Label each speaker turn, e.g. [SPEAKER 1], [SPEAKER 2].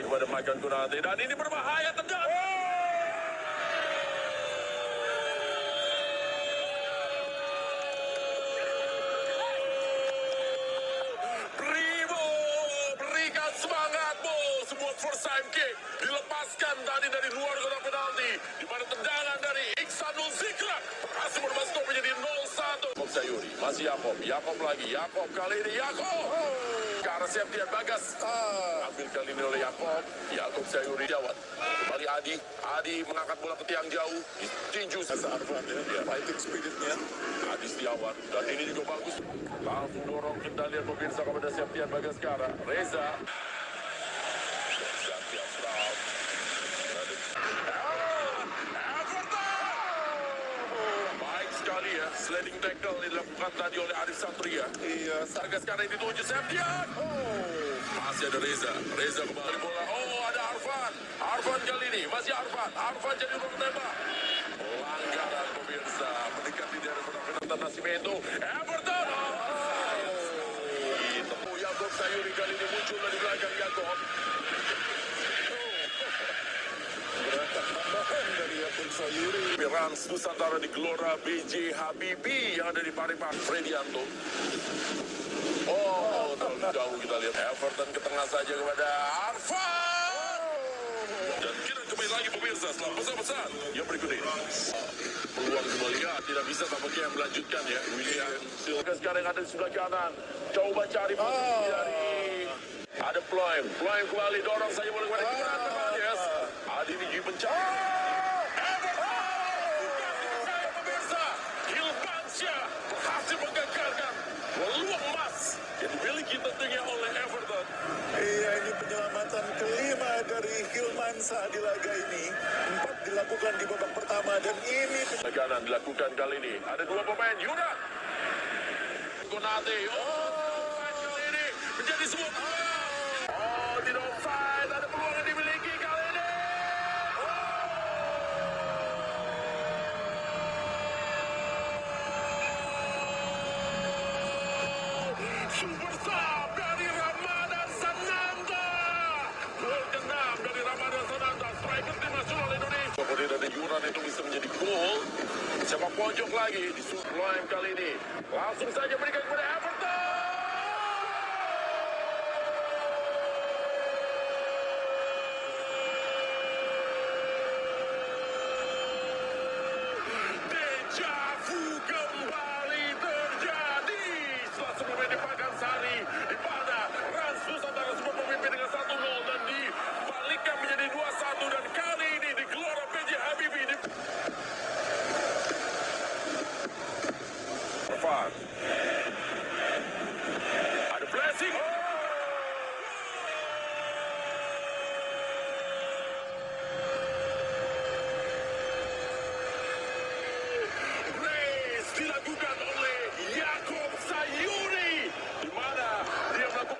[SPEAKER 1] kembali kepada Makan Kunate dan ini berbahaya tendang. Primo berikan semangat bos sebuah first time kick dilepaskan tadi dari luar kotak penalti. Di mana tendangan dari Iksanul Zikra berhasil skor menjadi 0-1 Yakob Sayuri masih Yakob Yakob lagi Yakob kali ini Yakob ke arah Septian Bagas. Ambil kali ini oleh Yakob Yakob Sayuri jawat kembali Adi. Adi mengangkat bola ke tiang jauh. Ditinju Sasa Arfan ya fighting spiritnya. Adi Setiawan. Dan ini juga bagus. Langsung dorong. Kendalian pemirsa kepada Septian Bagaskara Reza. Septian Brown sliding tackle yang dilakukan tadi oleh Arif Satria. Iya, Sarga sekarang dituju Septian. Oh, masih ada Reza. Reza kembali bola. Oh, ada Arfan. Arfan kali ini, masih Arfan. Arfan jadi ruang tembak. Pelanggaran pemirsa, mendekati dari penalti Nascimento. Everton. Oh, ditemu Yakob Sayuri kali ini muncul dari belakang Yakob.
[SPEAKER 2] Gerakan tambahan dari Yakob Sayuri.
[SPEAKER 1] Rans Nusantara di Gelora BJ Habibie yang ada di Parepare Fredianto. Oh, terlalu jauh kita lihat Everton ke tengah saja kepada Arfan. Dan kita kembali lagi pemirsa setelah pesan-pesan yang berikut ini. Peluang kembali ya, tidak bisa tampaknya yang melanjutkan ya. William Silva sekarang ada di sebelah kanan. Coba cari posisi dari ada Ploem. Ploem kembali dorong saja boleh kepada Gibran Yes. Adi ini mencari. Saya pemirsa, Hilmansyah berhasil menggagalkan peluang emas yang dimiliki tentunya oleh Everton.
[SPEAKER 2] Iya ini penyelamatan kelima dari Hilmansa di laga ini. Empat dilakukan di babak pertama dan ini
[SPEAKER 1] Tekanan dilakukan kali ini. Ada dua pemain, Yuna. Konate. Oh, kali ini menjadi sebuah. Oh. Oh, super Yuran itu bisa menjadi gol. Siapa pojok lagi di Sublime kali ini. Langsung saja berikan kepada Everton. Squad.